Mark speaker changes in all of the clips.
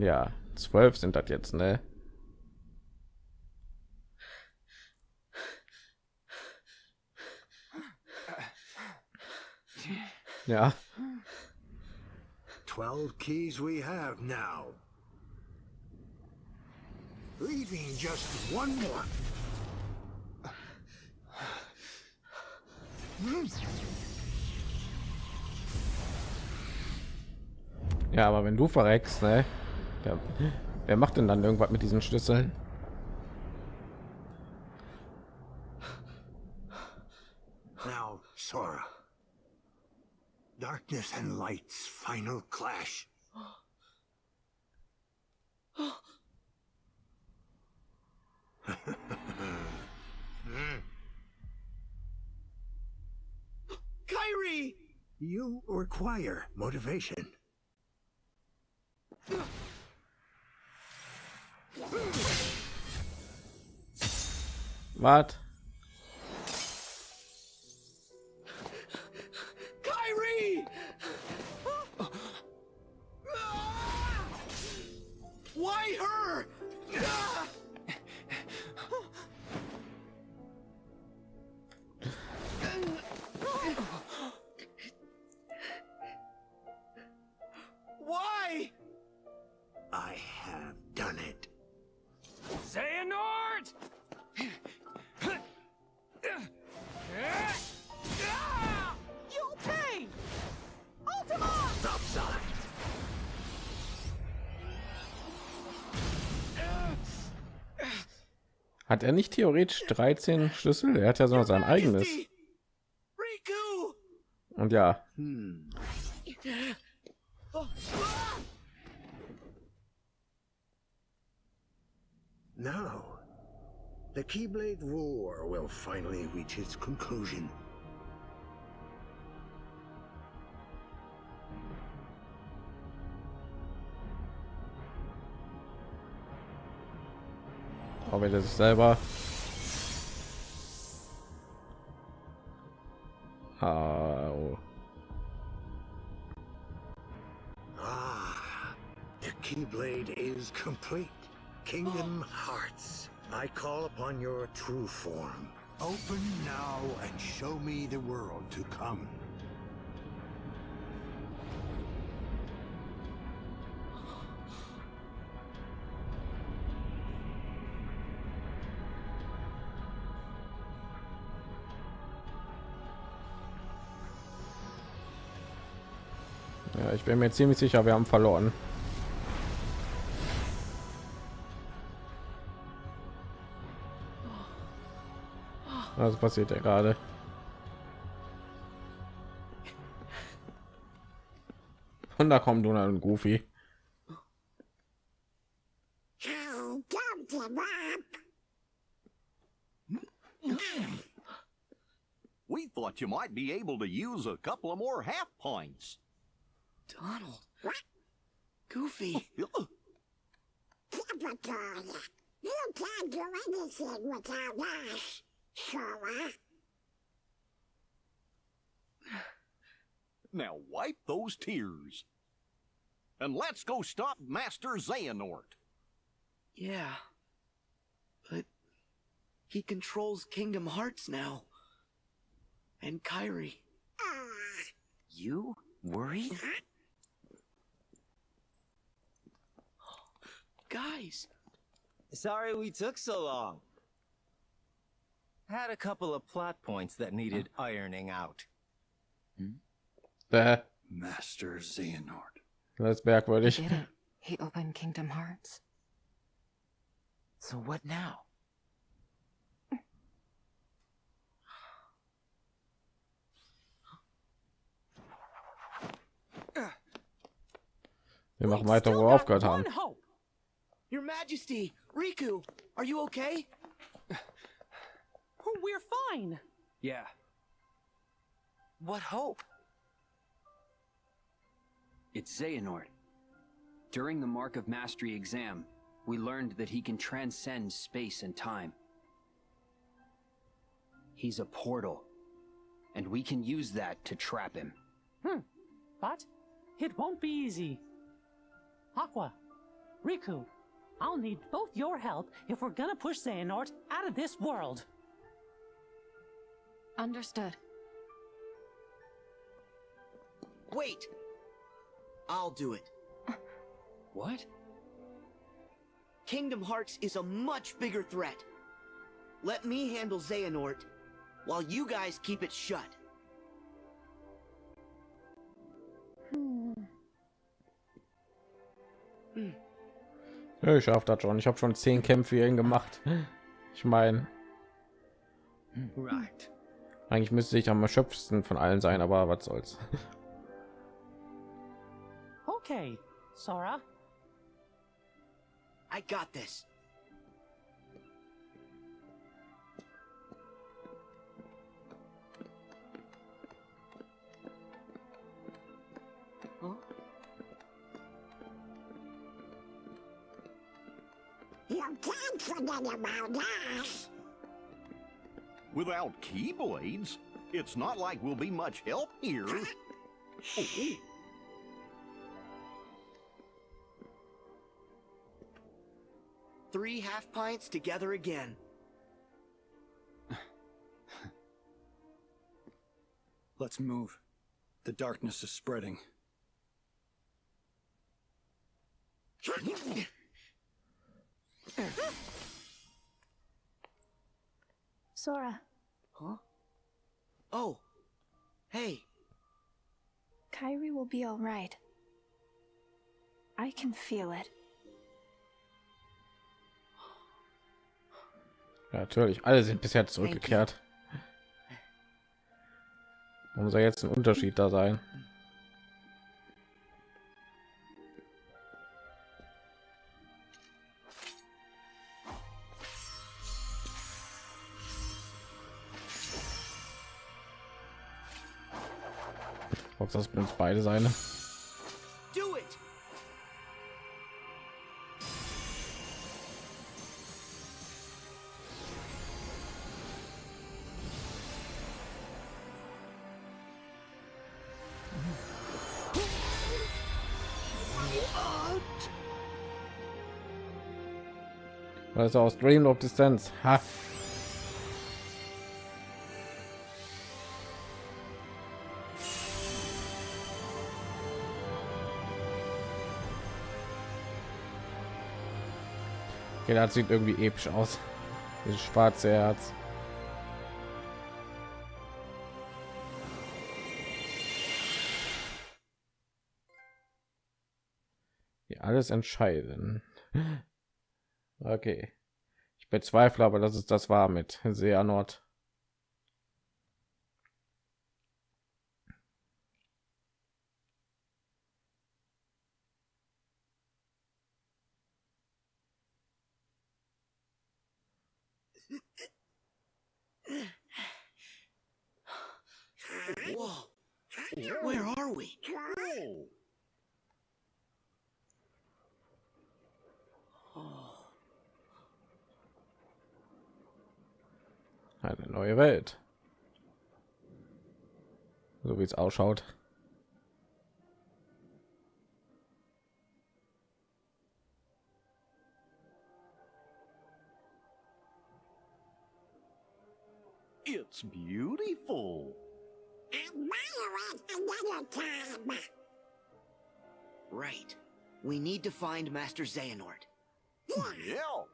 Speaker 1: Und ja, zwölf sind das jetzt, ne? Ja.
Speaker 2: 12 keys we have now. Leaving just one more.
Speaker 1: Ja, aber wenn du verreckst, ne? Ja, wer macht denn dann irgendwas mit diesen Schlüsseln?
Speaker 2: Now, Sora. Darkness and light's final clash.
Speaker 3: Kyrie!
Speaker 2: You require motivation.
Speaker 1: Was?
Speaker 3: Kyrie! Why her? Why?
Speaker 2: I
Speaker 1: Hat er nicht theoretisch 13 Schlüssel? Er hat ja so sein eigenes. Und ja,
Speaker 2: Hmm. Now, the Keyblade War will finally reach its conclusion.
Speaker 1: Selber. Au.
Speaker 2: Ah, the Keyblade is complete. Kingdom Hearts, I call upon your true form. Open now and show me the world to come.
Speaker 1: Ich bin mir ziemlich sicher, wir haben verloren. Was passiert ja gerade? Und da kommen Donald und Goofy.
Speaker 4: We thought you might be able to use a couple of more half pints.
Speaker 3: Donald. Goofy.
Speaker 5: Typical. You can't do anything without us, Sora.
Speaker 4: Now wipe those tears. And let's go stop Master Xehanort.
Speaker 3: Yeah. But he controls Kingdom Hearts now. And Kyrie.
Speaker 6: You worried?
Speaker 3: Guys,
Speaker 6: Sorry we took so long. Had a couple of plot points that needed ironing out. Hmm?
Speaker 1: Bäh,
Speaker 2: Master Xehanort.
Speaker 1: das ist merkwürdig.
Speaker 7: Did it? He opened Kingdom Hearts.
Speaker 6: So what now?
Speaker 1: Wir machen
Speaker 3: we've
Speaker 1: weiter,
Speaker 3: still
Speaker 1: wo wir
Speaker 3: got
Speaker 1: aufgehört haben.
Speaker 3: One hope. Your Majesty, Riku, are you okay?
Speaker 8: Oh, we're fine.
Speaker 3: Yeah.
Speaker 6: What hope?
Speaker 9: It's Xehanort. During the Mark of Mastery exam, we learned that he can transcend space and time. He's a portal, and we can use that to trap him.
Speaker 8: Hmm. But it won't be easy. Aqua, Riku, I'll need both your help if we're gonna push Xehanort out of this world.
Speaker 7: Understood.
Speaker 3: Wait! I'll do it.
Speaker 9: What?
Speaker 3: Kingdom Hearts is a much bigger threat. Let me handle Xehanort, while you guys keep it shut.
Speaker 1: Ja, ich schaff das schon. Ich habe schon zehn Kämpfe hierhin gemacht. Ich meine,
Speaker 6: Right.
Speaker 1: eigentlich müsste ich am erschöpfsten von allen sein, aber was soll's.
Speaker 8: Okay, Sora.
Speaker 3: I got this.
Speaker 5: Can't forget about us.
Speaker 4: Without Keyblades, it's not like we'll be much help here. Oh,
Speaker 3: Three half pints together again.
Speaker 10: Let's move. The darkness is spreading.
Speaker 11: Sora,
Speaker 3: Huh? Oh. Hey.
Speaker 11: Kyrie will be alright. I can feel it.
Speaker 1: Ja, natürlich, alle sind bisher zurückgekehrt. Warum soll jetzt ein Unterschied da sein? Beide
Speaker 3: it!
Speaker 1: Was aus Dream of Distance. Ha. Okay, das sieht irgendwie episch aus. Dieses schwarze Herz. Hier alles entscheiden. Okay. Ich bezweifle aber, dass es das war mit Seanort.
Speaker 4: Oh.
Speaker 3: Oh.
Speaker 1: Eine neue Welt. So wie es ausschaut.
Speaker 4: It's beautiful.
Speaker 5: Admire it another time.
Speaker 3: Right. We need to find Master Xehanort.
Speaker 4: Yeah.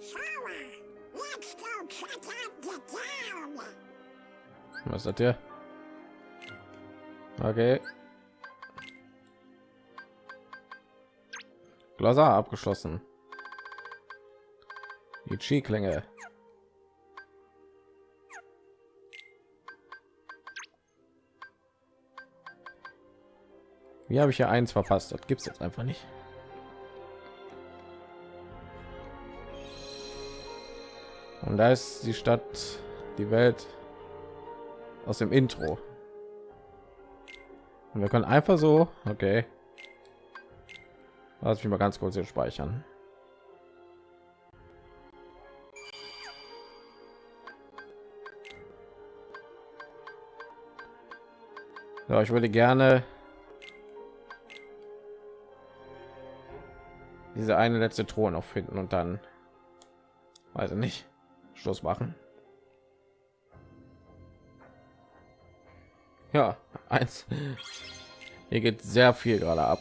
Speaker 5: Sora, let's go check out the town.
Speaker 1: Was hat der? Okay. Glaser abgeschlossen. Die Chi-Klinge. Wie habe ich ja eins verpasst? Das gibt es jetzt einfach nicht. Und da ist die Stadt, die Welt aus dem Intro. Und wir können einfach so, okay. Lass mich mal ganz kurz hier speichern. So, ich würde gerne diese eine letzte Truhe noch finden und dann weiß ich nicht Schluss machen. Ja, eins. Hier geht sehr viel gerade ab.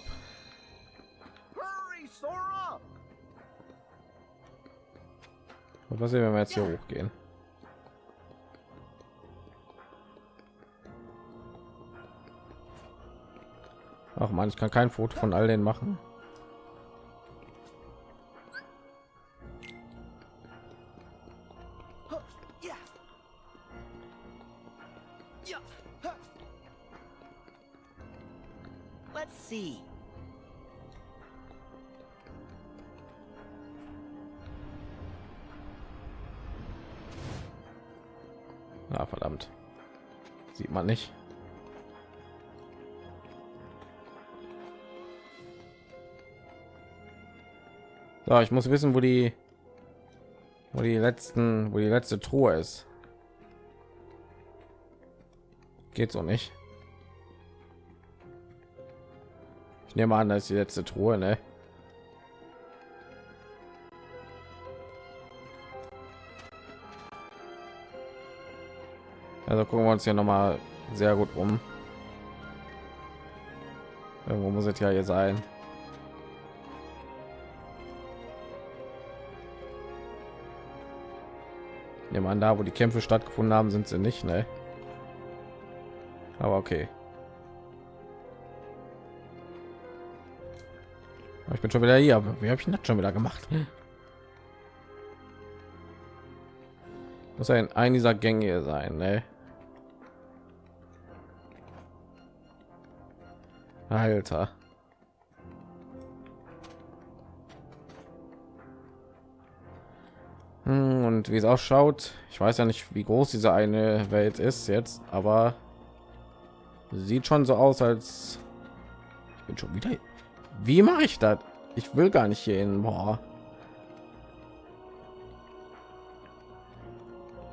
Speaker 1: Und was sehen, wenn wir jetzt hier hochgehen? Ach man, ich kann kein Foto von all den machen.
Speaker 3: Let's see.
Speaker 1: Ah, verdammt. Sieht man nicht. So, ich muss wissen, wo die wo die letzten, wo die letzte Truhe ist. Geht so nicht. Ich nehme an, das ist die letzte Truhe, ne? Also gucken wir uns hier noch mal sehr gut um. Irgendwo muss es ja hier sein. Nehmen an, da wo die Kämpfe stattgefunden haben, sind sie nicht, ne? Aber okay. Ich bin schon wieder hier, aber wie habe ich das schon wieder gemacht? Muss ein ein dieser Gänge sein, ne? Alter. Und wie es ausschaut, ich weiß ja nicht, wie groß diese eine Welt ist jetzt, aber sieht schon so aus, als ich bin schon wieder. Wie mache ich das? Ich will gar nicht hier hin. Boah.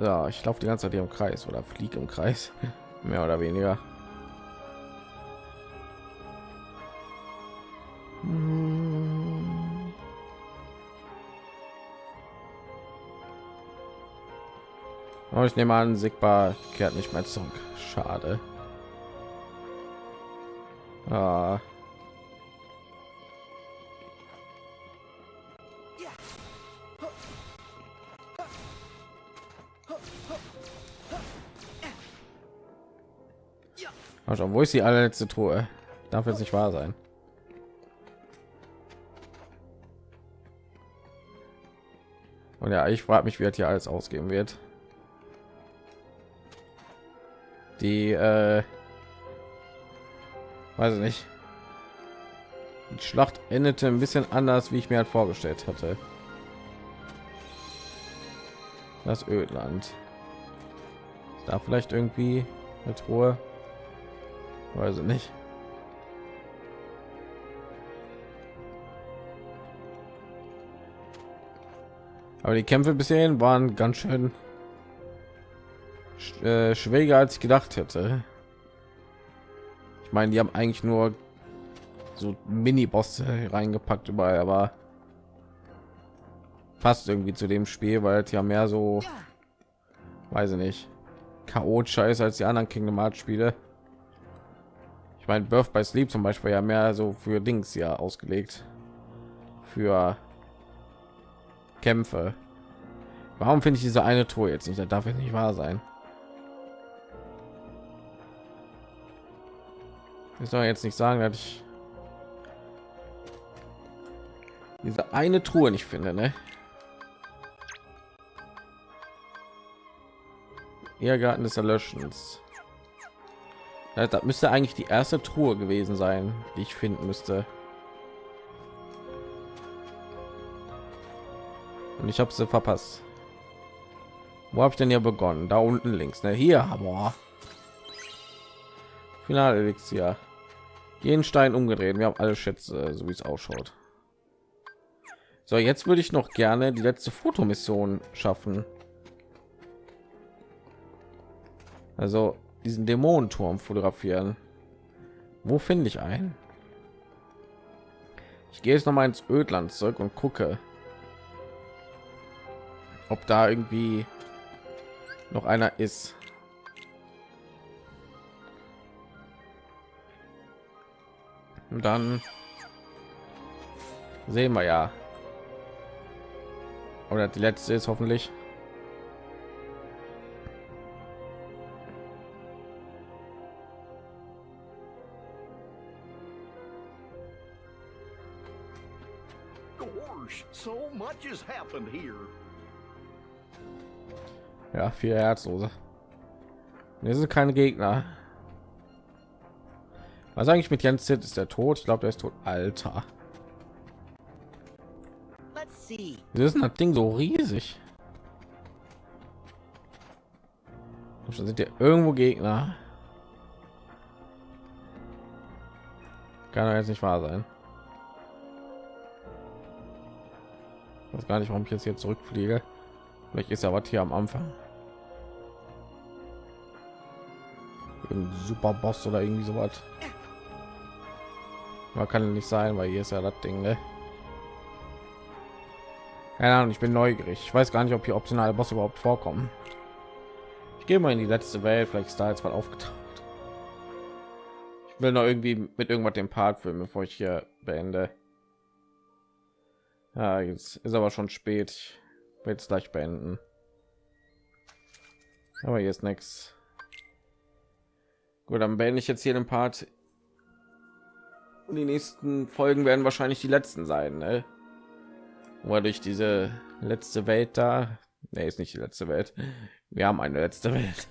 Speaker 1: Ja, ich laufe die ganze Zeit hier im Kreis oder fliege im Kreis, mehr oder weniger. Aber ich nehme an, Sigma kehrt nicht mehr zurück. Schade. Ah. Wo ist die allerletzte Truhe? Darf jetzt nicht wahr sein. Und ja, ich frage mich, wie das hier alles ausgehen wird. Die, äh, weiß ich nicht. Die Schlacht endete ein bisschen anders, wie ich mir halt vorgestellt hatte. Das Ödland. Ist da vielleicht irgendwie eine Truhe? Weiß ich nicht. Aber die Kämpfe bisher waren ganz schön sch äh, schwieriger als ich gedacht hätte. Ich meine, die haben eigentlich nur so Mini-Bosse reingepackt überall, aber passt irgendwie zu dem Spiel, weil es ja mehr so, weiß ich nicht, chaotischer ist als die anderen Kingdom Hearts Spiele. Ich meine, Birth by Sleep zum Beispiel ja mehr so für Dings ja ausgelegt, für Kämpfe. Warum finde ich diese eine Tour jetzt nicht? Das darf jetzt nicht wahr sein. Ich soll jetzt nicht sagen, dass ich diese eine Truhe nicht finde, ne? Irrgarten des Erlöschens. Das müsste eigentlich die erste Truhe gewesen sein, die ich finden müsste. Und ich habe sie verpasst. Wo habe ich denn hier begonnen? Da unten links, ne? Hier, aber Finale Elixier. Jeden Stein umgedreht. Wir haben alle Schätze, so wie es ausschaut. So, jetzt würde ich noch gerne die letzte Fotomission schaffen. Also diesen Dämonenturm fotografieren. Wo finde ich einen? Ich gehe jetzt noch mal ins Ödland zurück und gucke, ob da irgendwie noch einer ist. Und dann sehen wir ja. Oder die letzte ist hoffentlich.
Speaker 4: Gosh, so much has happened here.
Speaker 1: Ja, vier Herzlose. Wir sind keine Gegner. Was eigentlich mit Jens Zit ist der tot? Ich glaube, der ist tot. Alter. Wieso ist das Ding so riesig? Schon sind ja irgendwo Gegner. Kann doch jetzt nicht wahr sein. Ich weiß gar nicht, warum ich jetzt hier zurückfliege. Vielleicht ist ja was hier am Anfang. Ein super Boss oder irgendwie sowas. Man kann nicht sein, weil hier ist ja das Ding, ne? Keine Ahnung, ich bin neugierig. Ich weiß gar nicht, ob hier optionale Bosse überhaupt vorkommen. Ich gehe mal in die letzte Welt, vielleicht ist da jetzt mal aufgetaucht. Ich will noch irgendwie mit irgendwas den Part filmen, bevor ich hier beende. Ja, jetzt ist aber schon spät. Ich werde es gleich beenden. Aber hier ist nichts. Gut, dann beende ich jetzt hier den Part. Die nächsten Folgen werden wahrscheinlich die letzten sein, ne? Wo durch diese letzte Welt da, ne, ist nicht die letzte Welt. Wir haben eine letzte Welt.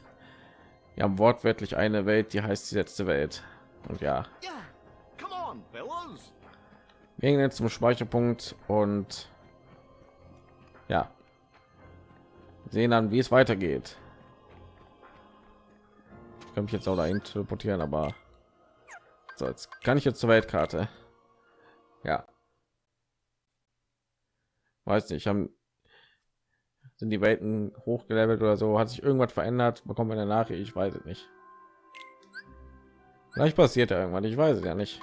Speaker 1: Wir haben wortwörtlich eine Welt, die heißt die letzte Welt. Und ja, wir gehen jetzt zum Speicherpunkt und ja, sehen dann, wie es weitergeht. Ich kann mich jetzt auch dahin teleportieren, aber so, jetzt kann ich jetzt zur Weltkarte. Ja. Weiß nicht, haben sind die Welten hochgelevelt oder so? Hat sich irgendwas verändert? Bekommt man eine Nachricht? Ich weiß es nicht. Vielleicht passiert ja irgendwann. Ich weiß es ja nicht.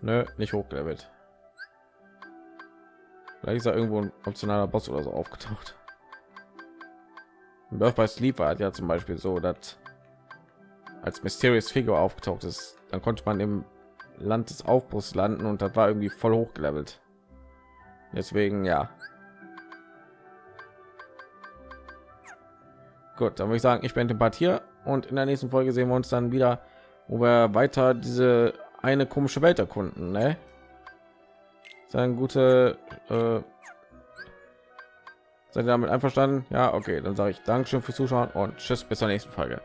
Speaker 1: Nö, nicht hochgelevelt. Vielleicht ist da irgendwo ein optionaler Boss oder so aufgetaucht. Birth by Sleep hat ja zum Beispiel so, dass als Mysterious Figur aufgetaucht ist, dann konnte man im Land des Aufbruchs landen und das war irgendwie voll hochgelevelt. Deswegen ja. Gut, dann würde ich sagen, ich bin den Part hier und in der nächsten Folge sehen wir uns dann wieder, wo wir weiter diese eine komische Welt erkunden. Ne? Sein gute. Äh, seid ihr damit einverstanden? Ja, okay, dann sage ich Dankeschön fürs Zuschauen und tschüss bis zur nächsten Folge.